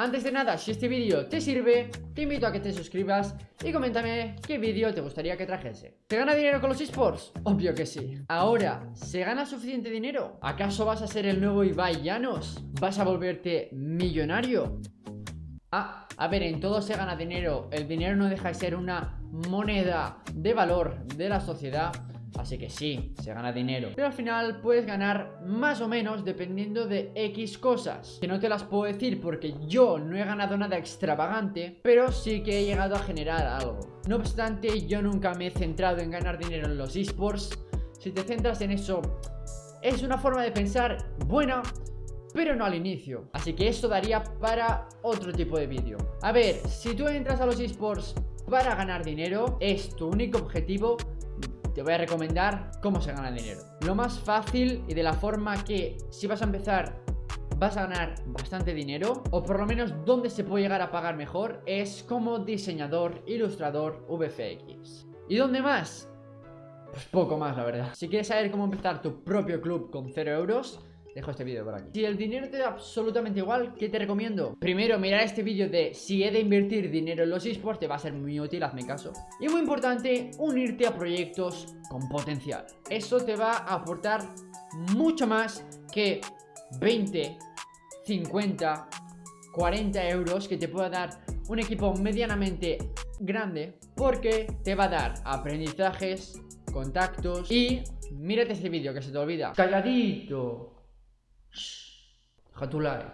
Antes de nada, si este vídeo te sirve, te invito a que te suscribas y coméntame qué vídeo te gustaría que trajese. ¿Se gana dinero con los esports? Obvio que sí. Ahora, ¿se gana suficiente dinero? ¿Acaso vas a ser el nuevo Ibai Llanos? ¿Vas a volverte millonario? Ah, a ver, en todo se gana dinero. El dinero no deja de ser una moneda de valor de la sociedad. Así que sí, se gana dinero. Pero al final puedes ganar más o menos dependiendo de X cosas. Que no te las puedo decir porque yo no he ganado nada extravagante Pero sí que he llegado a generar algo. No obstante, yo nunca me he centrado en ganar dinero en los esports. Si te centras en eso, es una forma de pensar buena pero no al inicio. Así que esto daría para otro tipo de vídeo. A ver, si tú entras a los esports para ganar dinero Es tu único objetivo te voy a recomendar cómo se gana dinero. Lo más fácil y de la forma que si vas a empezar vas a ganar bastante dinero O por lo menos donde se puede llegar a pagar mejor Es como diseñador, ilustrador, VFX ¿Y dónde más? Pues poco más la verdad. Si quieres saber cómo empezar tu propio club con 0 euros Dejo este vídeo por aquí. Si el dinero te da absolutamente igual, ¿qué te recomiendo? Primero, mirar este vídeo de si he de invertir dinero en los esports Te va a ser muy útil, hazme caso. Y muy importante, unirte a proyectos con potencial. Eso te va a aportar mucho más que 20, 50, 40 euros Que te pueda dar un equipo medianamente grande Porque te va a dar aprendizajes, contactos y mírate este vídeo que se te olvida. Calladito Hatulari.